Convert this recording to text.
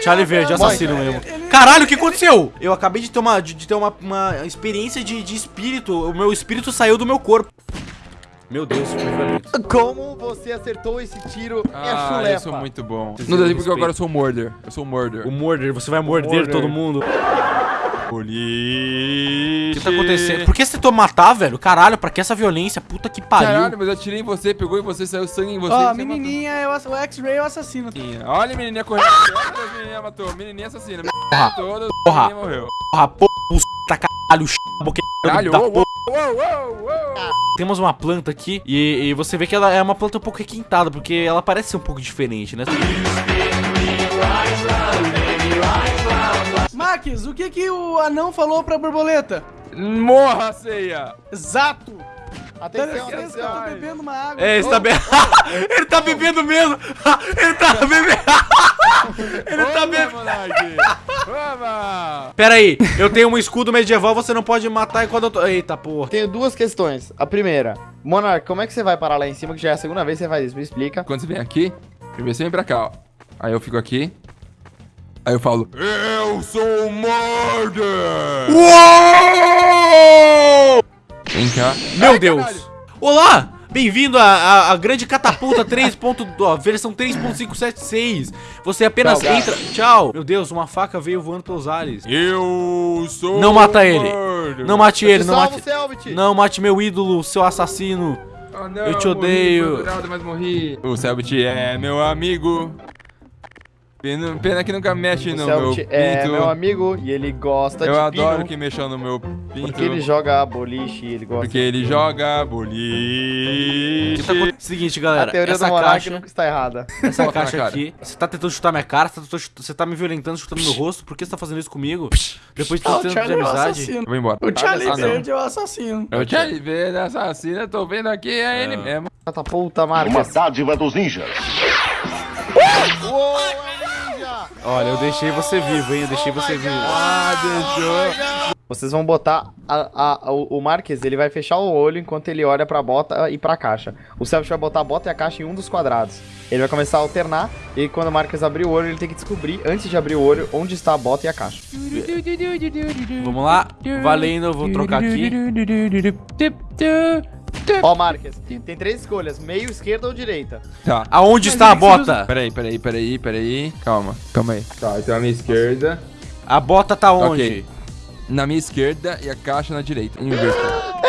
Charlie Verde, assassino mesmo. Caralho, o que aconteceu? Eu acabei de ter uma, de, de ter uma, uma experiência de, de espírito. O meu espírito saiu do meu corpo. Meu Deus, que violento. Como você acertou esse tiro Ah, chulepa? eu sou muito bom. Não dá porque agora eu sou um morder. Eu sou um morder. O Morder, você vai morder, Morder. todo mundo. O Boliche. que tá acontecendo? Por que você tentou matar, velho? Caralho, pra que essa violência? Puta que pariu. Caralho, mas eu atirei em você, pegou em você, saiu sangue em você. Ó, a menininha é o, o X-Ray é o assassino. matou. Olha a menininha correndo. Olha a menininha matou. Menininha assassina. Porra. Toda Porra. menininha morreu. Porra, porra, puta caralho, Caralho, da uou, porra. uou, uou, uou. Temos uma planta aqui e, e você vê que ela é uma planta um pouco requintada, porque ela parece ser um pouco diferente, né? Max, o que que o anão falou pra borboleta? Morra, ceia. Exato! Atenção, eu atenção. bebendo uma água. É, ele tá bebendo. ele tá bebendo mesmo! ele tá bebendo. ele tá bebendo. Vamos. Pera aí, eu tenho um escudo medieval, você não pode matar enquanto eu tô. Eita porra. Tenho duas questões. A primeira, Monark, como é que você vai parar lá em cima, que já é a segunda vez que você faz isso? Me explica. Quando você vem aqui, primeiro você vem pra cá, ó. Aí eu fico aqui. Aí eu falo, eu sou o Morder! Uou! Vem cá. Meu Ai, Deus! caralho. Olá! Bem-vindo à, à- à grande catapulta 3. ponto- ó, versão 3.576. Você apenas Tchau, entra. Tchau! Meu Deus, uma faca veio voando pelos ares. Eu sou Não mata o ele. Morder. Não mate Eu ele, te não salvo, mate. Não mate meu ídolo, seu assassino. Ah, não, Eu te morri, odeio. mas morri. O Selbit é meu amigo. Pena, pena que nunca mexe O no meu Selbit pinto. é meu amigo e ele gosta Eu de adoro pino, que mexam no meu pinto. porque ele joga boliche e ele gosta. Porque ele joga boliche. Tá Seguinte, A galera. teoria essa do Monark caixa, nunca está errada. essa Bota caixa aqui. Você tá tentando chutar minha cara, você tá, tentando chut- você tá me violentando, chutando meu rosto. Por que você tá fazendo isso comigo? Depois de Ah, tanto o tempo de Charlie é o amizade. assassino. Eu vou embora. O Charlie Ah. Verde é o assassino. Eu tinha de ver assassina, tô vendo aqui, é ele mesmo. Catapulta, Uma Marcos. dádiva dos ninjas. Uou, é ninja! Olha, eu deixei você vivo, hein? Eu deixei você vivo. Ah, deixou. Vocês vão botar a, a- o, Marques, ele vai fechar o olho enquanto ele olha pra bota e pra caixa. O Selbit vai botar a bota e a caixa em um dos quadrados. Ele vai começar a alternar e quando o Marques abrir o olho, ele tem que descobrir, antes de abrir o olho, onde está a bota e a caixa. Vamos lá, valendo, eu vou trocar aqui. Ó, Marques, tem três escolhas, meio, esquerda ou direita. Tá. Aonde está a bota? Peraí, peraí, peraí, peraí. Calma, calma aí. Tá, então a minha esquerda. A bota tá onde? Ok. Na minha esquerda e a caixa na direita. Inverteu.